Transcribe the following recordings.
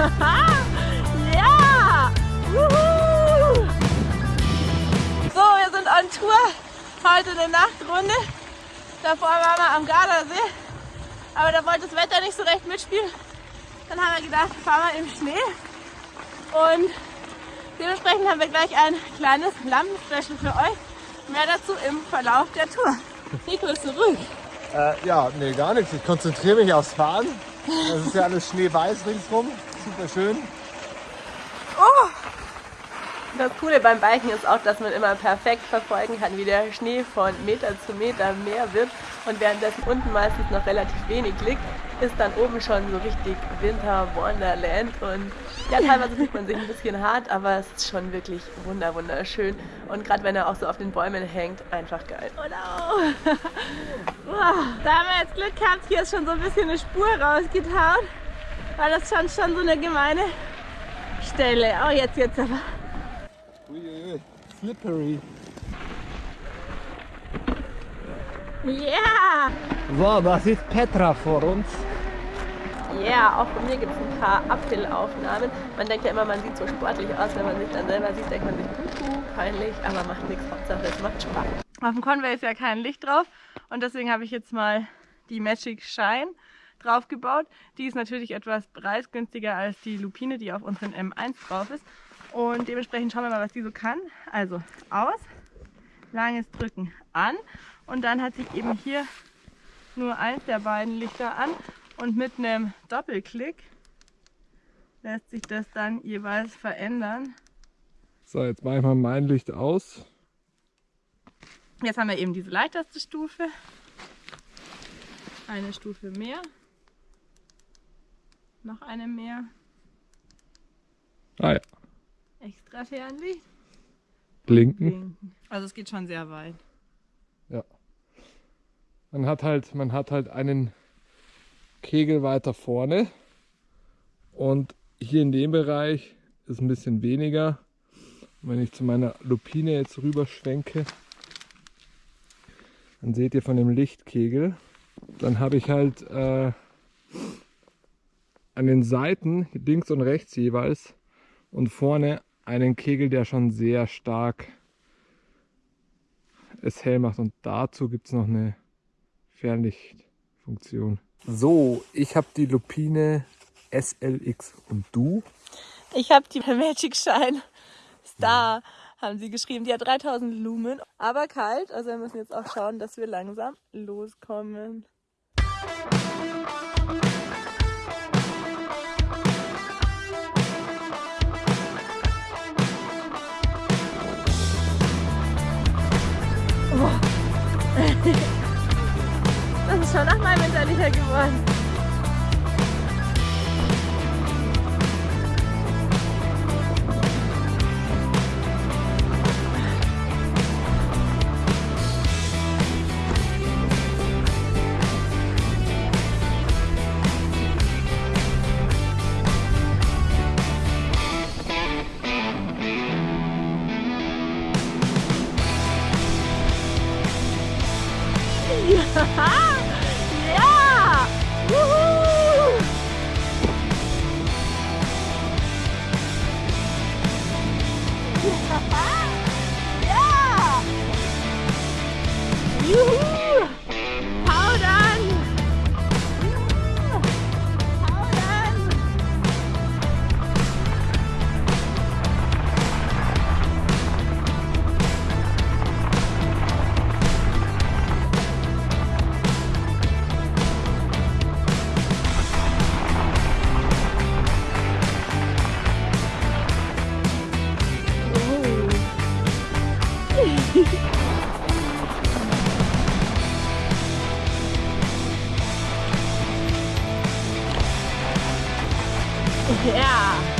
ja! Wuhu! So, wir sind on Tour. Heute eine Nachtrunde. Davor waren wir am Gardasee. Aber da wollte das Wetter nicht so recht mitspielen. Dann haben wir gedacht, fahren wir im Schnee. Und dementsprechend haben wir gleich ein kleines Lampenspecial für euch. Mehr dazu im Verlauf der Tour. Nico ist zurück. Äh, ja, nee, gar nichts. Ich konzentriere mich aufs Fahren. Das ist ja alles schneeweiß ringsrum. Super schön. Oh! Das Coole beim Biken ist auch, dass man immer perfekt verfolgen kann, wie der Schnee von Meter zu Meter mehr wird und währenddessen unten meistens noch relativ wenig liegt, ist dann oben schon so richtig Winter Wonderland und ja, teilweise fühlt man sich ein bisschen hart, aber es ist schon wirklich wunder wunderschön und gerade wenn er auch so auf den Bäumen hängt, einfach geil. Oh no. da haben wir jetzt Glück gehabt, hier ist schon so ein bisschen eine Spur rausgetaut, weil das schon, schon so eine gemeine Stelle. Oh, jetzt, jetzt aber. Uiuiui, slippery. Ja! Yeah. So, das ist Petra vor uns. Ja, yeah, auch von mir gibt es ein paar Uphill-Aufnahmen. Man denkt ja immer, man sieht so sportlich aus, wenn man sich dann selber sieht, denkt man sich, puh, peinlich, aber macht nichts, Hauptsache es macht Spaß. Auf dem Conway ist ja kein Licht drauf und deswegen habe ich jetzt mal die Magic Shine draufgebaut. Die ist natürlich etwas preisgünstiger als die Lupine, die auf unseren M1 drauf ist. Und dementsprechend schauen wir mal, was die so kann. Also aus, langes Drücken an und dann hat sich eben hier nur eins der beiden Lichter an und mit einem Doppelklick lässt sich das dann jeweils verändern. So, jetzt mache ich mal mein Licht aus. Jetzt haben wir eben diese leichteste Stufe. Eine Stufe mehr. Noch eine mehr. Ah ja. Extra Fernlicht. Blinken. Blinken. Also es geht schon sehr weit. Ja. Man hat halt, man hat halt einen Kegel weiter vorne und hier in dem Bereich ist ein bisschen weniger. Wenn ich zu meiner Lupine jetzt rüber schwenke, dann seht ihr von dem Lichtkegel, dann habe ich halt äh, an den Seiten links und rechts jeweils und vorne einen Kegel, der schon sehr stark es hell macht. Und dazu gibt es noch eine Fernlichtfunktion. So, ich habe die Lupine SLX und du? Ich habe die Magic Shine Star, haben sie geschrieben. Die hat 3000 Lumen, aber kalt. Also wir müssen jetzt auch schauen, dass wir langsam loskommen. Das ist schon nach meinem winterlicher geworden. Ja! Wuhu! ja! Ja.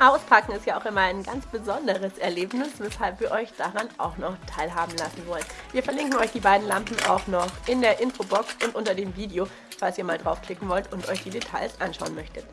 Auspacken ist ja auch immer ein ganz besonderes Erlebnis, weshalb wir euch daran auch noch teilhaben lassen wollen. Wir verlinken euch die beiden Lampen auch noch in der Infobox und unter dem Video, falls ihr mal draufklicken wollt und euch die Details anschauen möchtet.